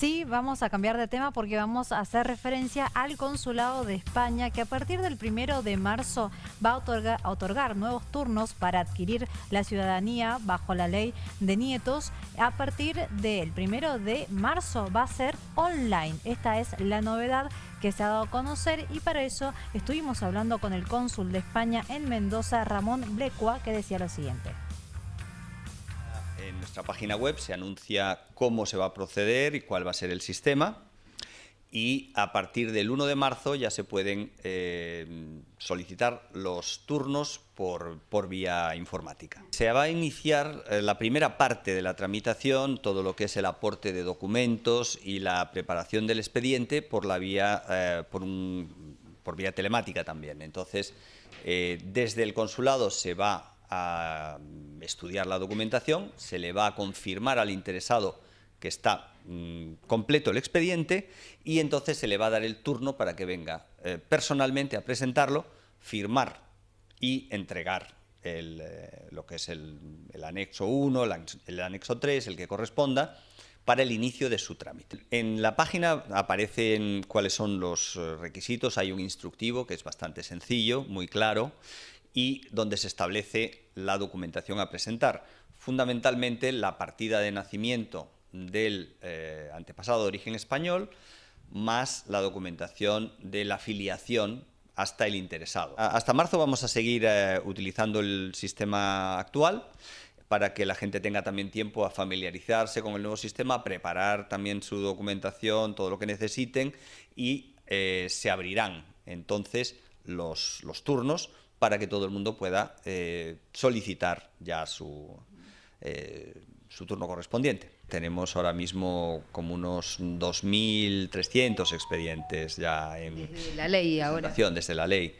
Sí, vamos a cambiar de tema porque vamos a hacer referencia al Consulado de España que a partir del primero de marzo va a otorgar, nuevos turnos para adquirir la ciudadanía bajo la ley de nietos. A partir del primero de marzo va a ser online. Esta es la novedad que se ha dado a conocer y para eso estuvimos hablando con el cónsul de España en Mendoza, Ramón Blecua, que decía lo siguiente en nuestra página web se anuncia cómo se va a proceder y cuál va a ser el sistema y a partir del 1 de marzo ya se pueden eh, solicitar los turnos por, por, vía informática. Se va a iniciar eh, la primera parte de la tramitación, todo lo que es el aporte de documentos y la preparación del expediente por, la vía, eh, por, vía telemática también. Entonces, desde el consulado se va a estudiar la documentación, se le va a confirmar al interesado que está mm, completo el expediente y entonces se le va a dar el turno para que venga eh, personalmente a presentarlo, firmar y entregar eh, lo que es el, anexo 1, el, anexo 3, el que corresponda, para el inicio de su trámite. En la página aparecen cuáles son los eh, requisitos, hay un instructivo que es bastante sencillo, muy claro, y donde se establece la documentación a presentar. Fundamentalmente la partida de nacimiento del eh, antepasado de origen español, más la documentación de la filiación hasta el interesado. Hasta marzo vamos a seguir eh, utilizando el sistema actual para que la gente tenga también tiempo a familiarizarse con el nuevo sistema, preparar también su documentación, todo lo que necesiten y eh, se abrirán entonces los turnos para que todo el mundo pueda eh, solicitar ya su, eh, su turno correspondiente. Tenemos ahora mismo como unos 2.300 expedientes ya en desde la ley ahora. Desde la ley.